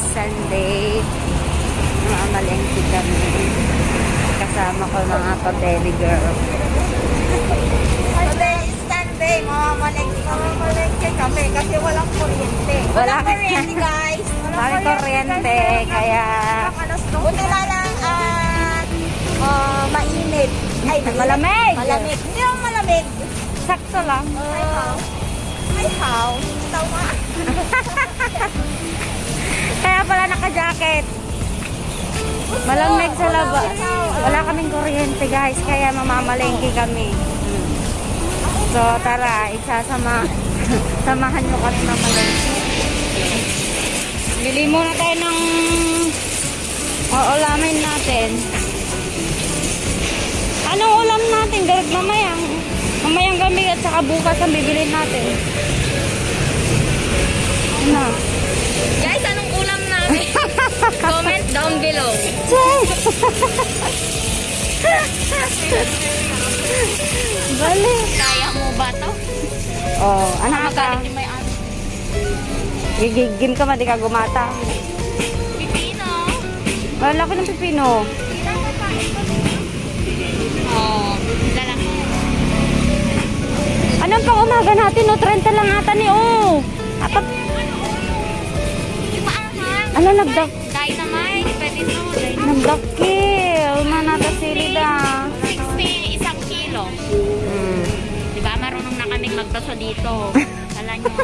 guys, Sunday. Mamalengke kami. Kasama ko mga pa-belly girl. Today is Sunday, mamamalengke mamamalengke kami kasi walang kuryente. Wala- Walang kuryente guys. Walang kuryente, kaya Buti na lang at ah, mainit. Ay, Malamig. Malamig. Hindi naman malamig. sakto lang. Uh, ay, how? Tawa. Kaya pala naka-jacket. Malamig sa labas. Wala kaming kuryente guys, kaya mamamalengke kami. So tara, isasama. Samahan nyo kami mamalengke. Bili muna tayo ng uulamin natin. Anong ulam natin? Garag mamayang. Mamayang gabi at saka bukas ang bibilin natin. Ano? Guys, anong ulam namin? Comment down below. Bali. Kaya mo ba to? Oh, anak ka. Magalit yung may ano. Ka, di ka gumata. Pipino. Wala ko ng pipino. Oh, lalaki. Anong pang umaga natin, no? 30 lang ata ni, oh. Apat, ano, nagdak, Nagdakil. Manata silid, ah. 60 isang kilo. Hmm. Diba, marunong na kaming magbaso dito. Kala nyo.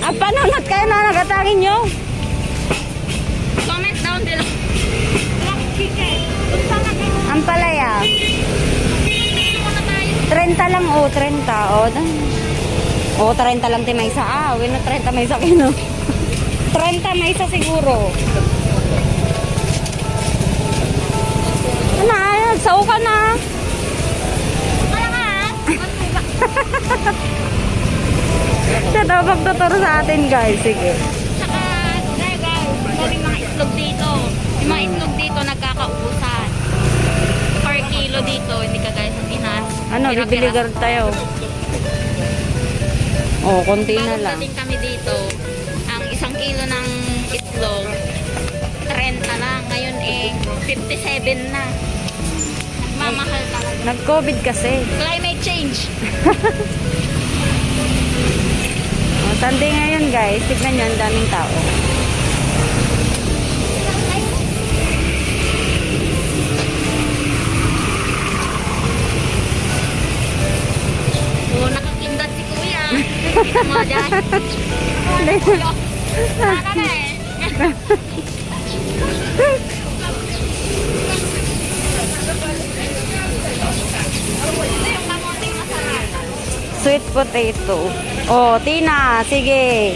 Ah, panunod kayo na nagatangin nyo. Comment down below. Ang palaya. Pipino muna tayo. 30 lang, oh. 30, oh. Dan- Oh, 30 lang ti may isa. Ah, wala 30 may isa kino. 30 may isa siguro. Ano, nagsaw ka na. Kaya nga. Siya daw magtuturo sa atin, guys. Sige. Saka, guys, guys. Ito yung mga itlog dito. Yung mga itlog dito nagkakaubusan. Per kilo dito. Hindi ka guys. Na. Ano, bibili tayo. Oh, konti na lang. Itlog, 30 lang. Ngayon eh, 57 na. Nagmamahal talaga. Nag-COVID kasi. Climate change. Oh, Sunday ngayon, guys. Tignan nyo, ang daming tao. Oo, nakakindat si kuya. Kita mo na Sweet potato. Oh, Tina, sige.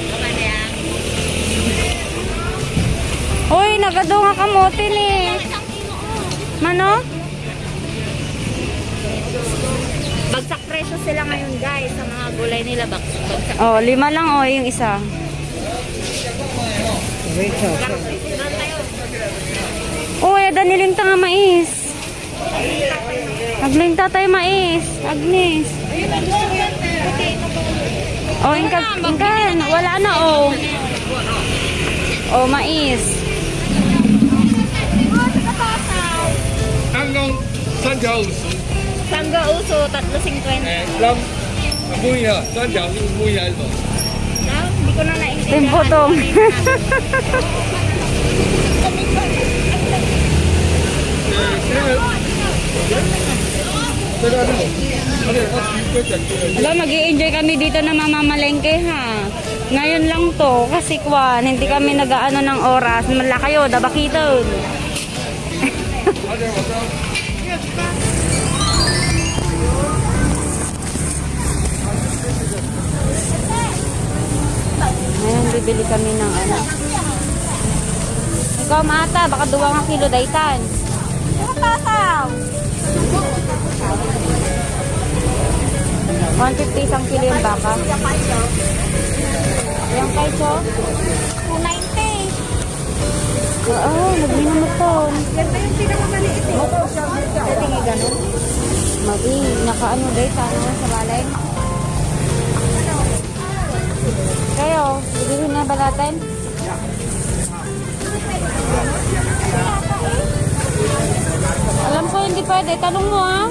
Uy, nagadunga kamote ni. Isang kilo, oh. Mano? Bagsak presyo sila ngayon guys sa mga gulay nila bag bagsak. Oh, lima lang oh, yung isa. Wait, wait, wait. Uy, daniling nga mais. Agling tatay mais. Agnes. Oh, inkan, inkan. Wala na, oh. Oh, mais. Hanggang sanggauso. Sanggauso, 3.50. Eh, lang. Buya, sanggauso, buya. Sanggauso ko na naintindihan. Timpotong. Aba, mag enjoy kami dito na mamamalengke ha. Ngayon lang to, kasi kwan, hindi kami nag-ano ng oras. Mala kayo, dabakiton. Bibili kami ng ano. Ikaw, mata, baka duwa nga kilo daytan. Tasaw! 150 isang kilo yung baka. Yung kaiso? 290. Oo, nagminamot to. Ganda yung pinakamaliit eh. Pwede nga ganun. Magi, nakaano day, sana sa balay. Kayo, bibilhin na ba natin? Alam ko hindi pwede. Tanong mo ah.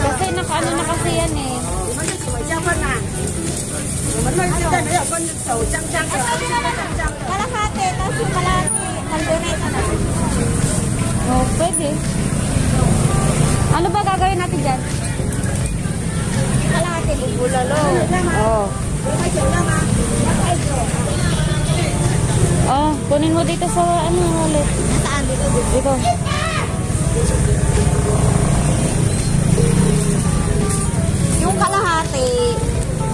Kasi nakaano na kasi yan eh. Kalahati, tapos yung kalahati, kaldereta na. Oh, pwede. Ano ba gagawin natin dyan? Bubulalo. Oh. Oh, kunin mo dito sa ano ulit. Saan dito? Dito. Yung kalahati,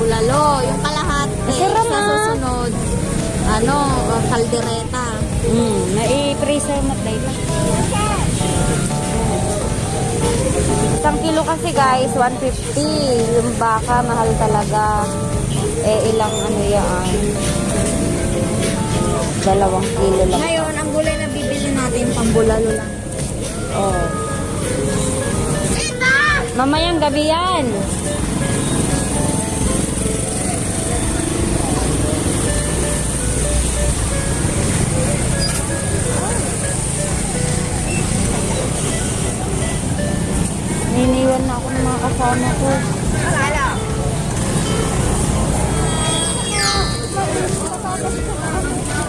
bulalo. Yung kalahati, Masarap sa ah. susunod, ano, kaldereta. Hmm, nai-freezer mo tayo. Isang kilo kasi guys, 150. Yung baka, mahal talaga. Eh, ilang ano yan? Dalawang kilo lang. Ngayon, ang gulay na bibili natin, pambulalo lang. Oh. Mamayang gabi yan. Kasama ko.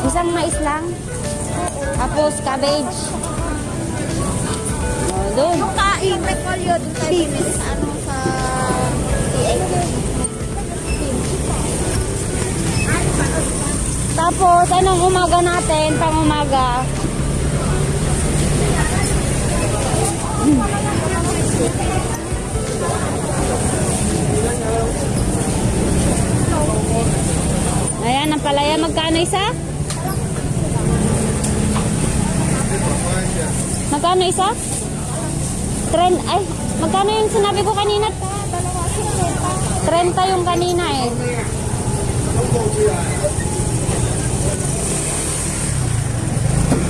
Isang mais lang. Tapos cabbage. Oh, doon. Yung kain, repolyo, dun tayo bibili sa ano, sa. Tapos, anong umaga natin? Pang umaga. Ayan, ang palaya. Magkano isa? Magkano isa? Trend, ay, magkano yung sinabi ko kanina? 30 yung kanina eh.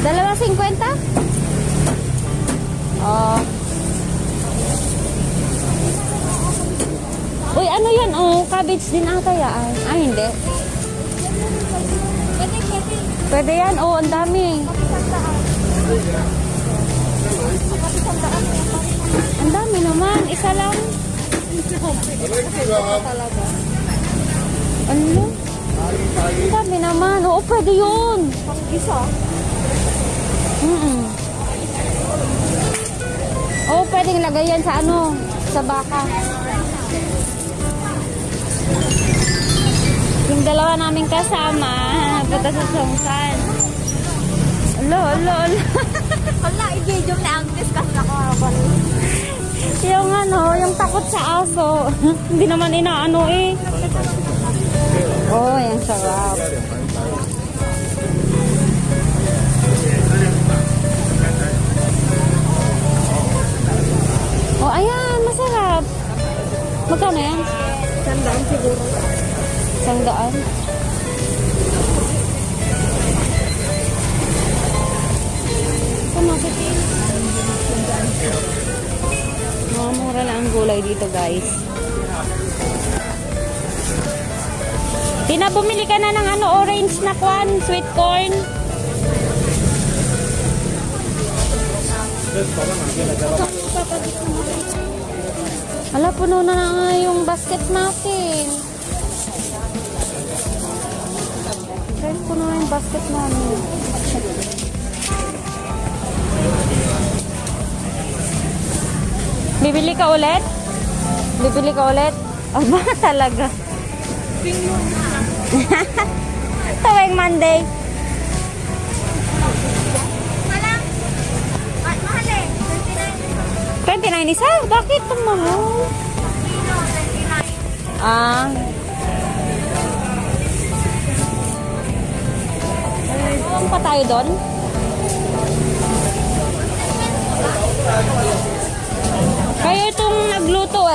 Dalawa 50? Oh. Uy, ano yan? Oh, cabbage din ata yan. Ay, hindi. Pwede, yan. Oh, ang dami. Ang dami naman. Isa lang. Ano? Ang dami naman. Oo, pwede yun. Isa. Mm Oo, pwedeng lagay yan sa ano, sa baka. Yung dalawa naming kasama, punta sa Songsan. Alo, alo, alo. Wala, i-video na ang discuss na ko. yung ano, yung takot sa aso. Hindi naman inaano eh. Oh, yung sarap. Oh, ayan, masarap. Magkano yan? Sandaan siguro. Isang kasi? Mga mura lang ang gulay dito, guys. Tina, bumili ka na ng ano, orange na kwan, sweet corn. Hala, puno na nga yung basket natin. Guys, puno na yung basket namin. Bibili ka ulit? Bibili ka ulit? Aba, talaga. Tuwing Monday. Malang. Mahal eh. 29. 29 isa? Bakit ang mahal? Kilo, 29. Ah. Ano pa tayo doon?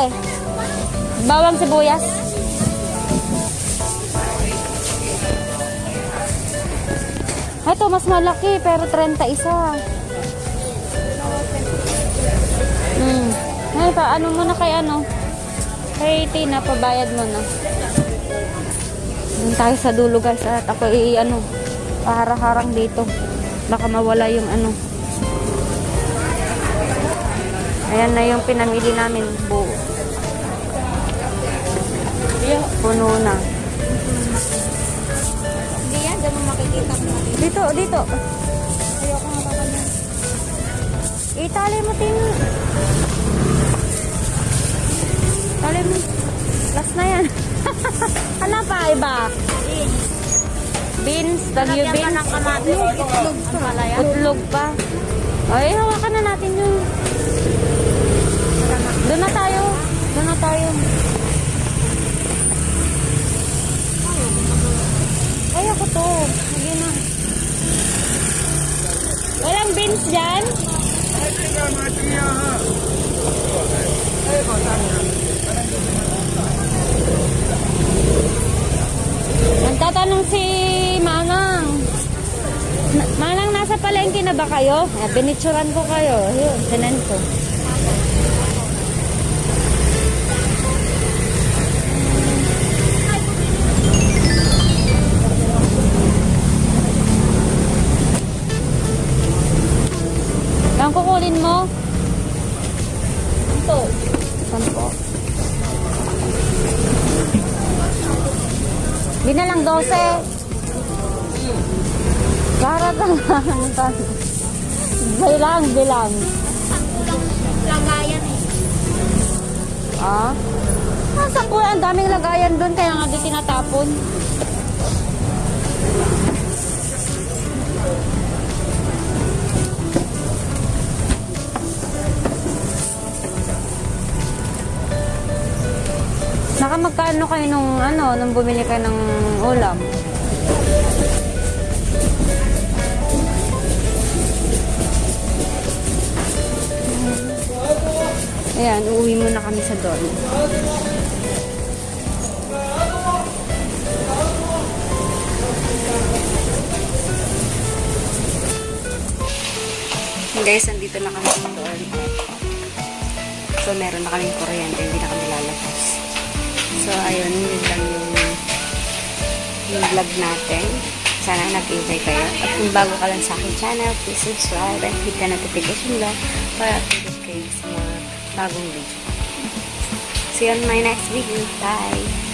Eh. Bawang sibuyas. Ito, mas malaki, pero 30 isa. Hmm. Ay, pa, ano muna kay ano? Kay Tina, pabayad mo na. Doon tayo sa dulo guys at ako i ano, paharang-harang dito. Baka mawala yung ano. Ayan na yung pinamili namin buo. Puno na. Hindi yan, dyan mo makikita mo. Dito, dito. Ayoko nga pa kanya. Itali mo, Tina. Tali mo. Last na yan. ano pa, iba? Beans, ka beans. Itlog pa. Utlog pa. Ay, hawakan na natin yun. Doon na tayo. Doon na tayo. Ay, ako to. Sige na. Walang beans dyan? Nagtatanong si Manang. Na- Manang, nasa palengke na ba kayo? Binitsuran ko kayo. Yun, sinan ko. Kukunin mo? Ito. Saan po? Di na lang 12. Para lang. bilang, bilang. Lagayan eh. Ah? Nasa po, ang daming lagayan doon, kaya nga di tinatapon. Magkano kayo nung ano, nung bumili kayo ng ulam? Ayan, uuwi muna kami sa doon. Guys, andito na kami sa doon. So, meron na kaming kuryente, hindi na kami. So, ayun, yun lang yung, yung vlog natin. Sana nag-enjoy kayo. At kung bago ka lang sa aking channel, please subscribe and hit the notification bell para updated kayo sa mga bagong video. See you on my next video. Bye!